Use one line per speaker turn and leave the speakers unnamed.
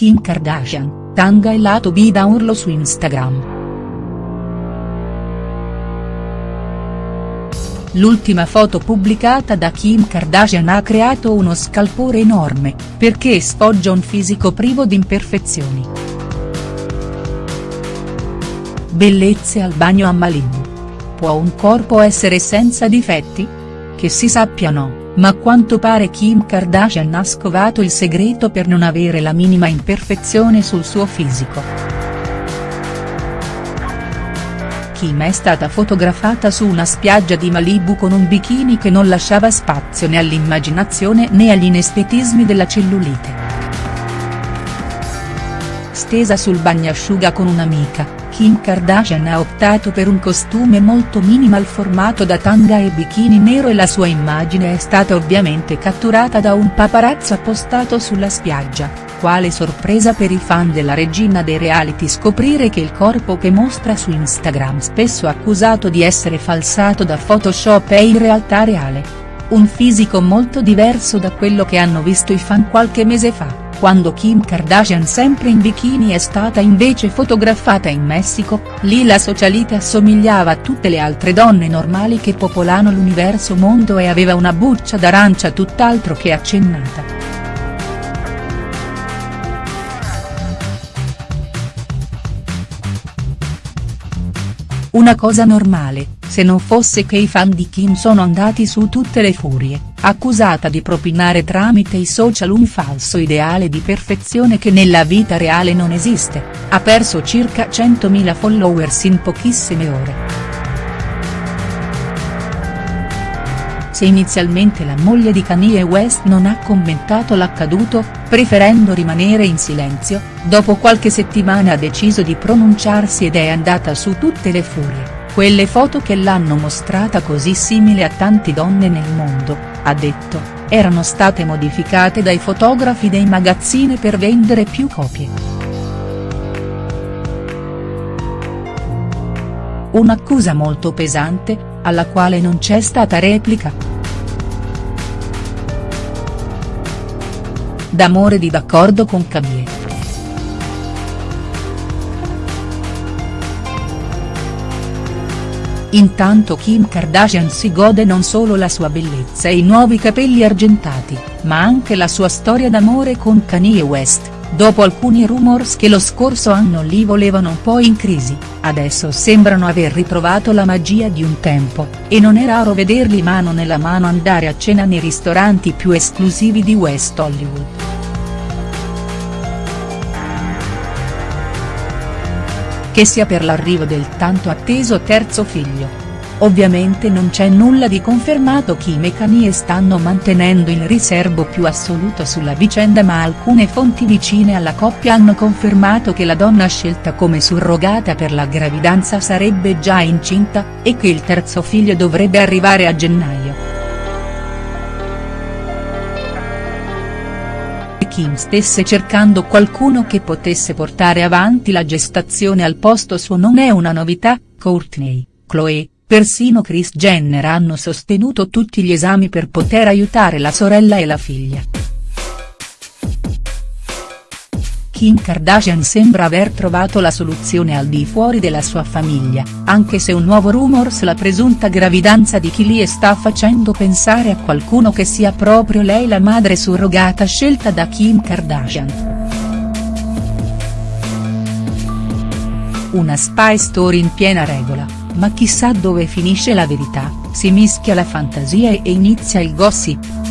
Kim Kardashian, tanga e lato B da urlo su Instagram. L'ultima foto pubblicata da Kim Kardashian ha creato uno scalpore enorme, perché sfoggia un fisico privo di imperfezioni. Bellezze al bagno a Malibu. Può un corpo essere senza difetti? Che si sappia no, ma a quanto pare Kim Kardashian ha scovato il segreto per non avere la minima imperfezione sul suo fisico. Kim è stata fotografata su una spiaggia di Malibu con un bikini che non lasciava spazio né all'immaginazione né agli inestetismi della cellulite. Stesa sul bagnasciuga con un'amica, Kim Kardashian ha optato per un costume molto minimal formato da tanga e bikini nero e la sua immagine è stata ovviamente catturata da un paparazzo appostato sulla spiaggia quale sorpresa per i fan della regina dei reality scoprire che il corpo che mostra su Instagram spesso accusato di essere falsato da Photoshop è in realtà reale. Un fisico molto diverso da quello che hanno visto i fan qualche mese fa, quando Kim Kardashian sempre in bikini è stata invece fotografata in Messico, lì la socialite assomigliava a tutte le altre donne normali che popolano l'universo mondo e aveva una buccia d'arancia tutt'altro che accennata. Una cosa normale, se non fosse che i fan di Kim sono andati su tutte le furie, accusata di propinare tramite i social un falso ideale di perfezione che nella vita reale non esiste, ha perso circa 100.000 followers in pochissime ore. Se inizialmente la moglie di Kanye West non ha commentato l'accaduto, preferendo rimanere in silenzio, dopo qualche settimana ha deciso di pronunciarsi ed è andata su tutte le furie. Quelle foto che l'hanno mostrata così simile a tante donne nel mondo, ha detto, erano state modificate dai fotografi dei magazzini per vendere più copie. Un'accusa molto pesante, alla quale non c'è stata replica. D'amore di d'accordo con Kanye. Intanto Kim Kardashian si gode non solo la sua bellezza e i nuovi capelli argentati, ma anche la sua storia d'amore con Kanye West, dopo alcuni rumors che lo scorso anno li volevano un po' in crisi, adesso sembrano aver ritrovato la magia di un tempo, e non è raro vederli mano nella mano andare a cena nei ristoranti più esclusivi di West Hollywood. Che sia per l'arrivo del tanto atteso terzo figlio. Ovviamente non c'è nulla di confermato Kim e Kanye stanno mantenendo il riservo più assoluto sulla vicenda ma alcune fonti vicine alla coppia hanno confermato che la donna scelta come surrogata per la gravidanza sarebbe già incinta, e che il terzo figlio dovrebbe arrivare a gennaio. Kim stesse cercando qualcuno che potesse portare avanti la gestazione al posto suo non è una novità, Courtney, Chloe, persino Kris Jenner hanno sostenuto tutti gli esami per poter aiutare la sorella e la figlia. Kim Kardashian sembra aver trovato la soluzione al di fuori della sua famiglia, anche se un nuovo rumors la presunta gravidanza di Kylie sta facendo pensare a qualcuno che sia proprio lei la madre surrogata scelta da Kim Kardashian. Una spy story in piena regola, ma chissà dove finisce la verità, si mischia la fantasia e inizia il gossip.